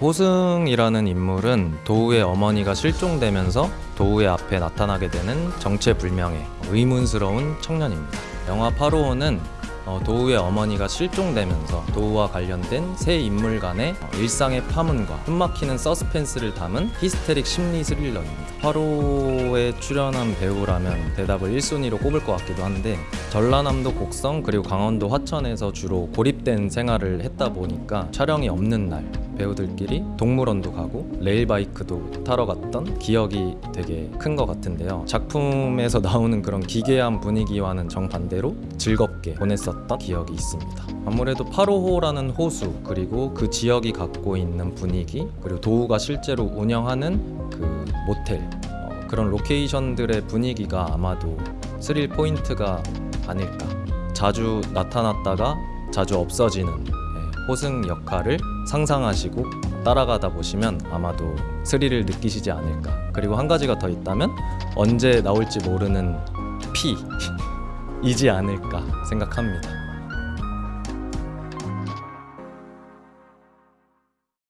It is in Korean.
호승이라는 인물은 도우의 어머니가 실종되면서 도우의 앞에 나타나게 되는 정체불명의 의문스러운 청년입니다. 영화 파로호는 어, 도우의 어머니가 실종되면서 도우와 관련된 세 인물 간의 어, 일상의 파문과 숨막히는 서스펜스를 담은 히스테릭 심리 스릴러입니다. 파로호에 출연한 배우라면 대답을 1순위로 꼽을 것 같기도 한데 전라남도 곡성 그리고 강원도 화천에서 주로 고립된 생활을 했다 보니까 촬영이 없는 날 배우들끼리 동물원도 가고 레일바이크도 타러 갔던 기억이 되게 큰 것 같은데요. 작품에서 나오는 그런 기괴한 분위기와는 정반대로 즐겁게 보냈었던 기억이 있습니다. 아무래도 파로호라는 호수 그리고 그 지역이 갖고 있는 분위기 그리고 도우가 실제로 운영하는 그 모텔 어, 그런 로케이션들의 분위기가 아마도 스릴 포인트가 아닐까. 자주 나타났다가 자주 없어지는 예, 호승 역할을 상상하시고 따라가다 보시면 아마도 스릴을 느끼시지 않을까. 그리고 한 가지가 더 있다면 언제 나올지 모르는 피이지 않을까 생각합니다.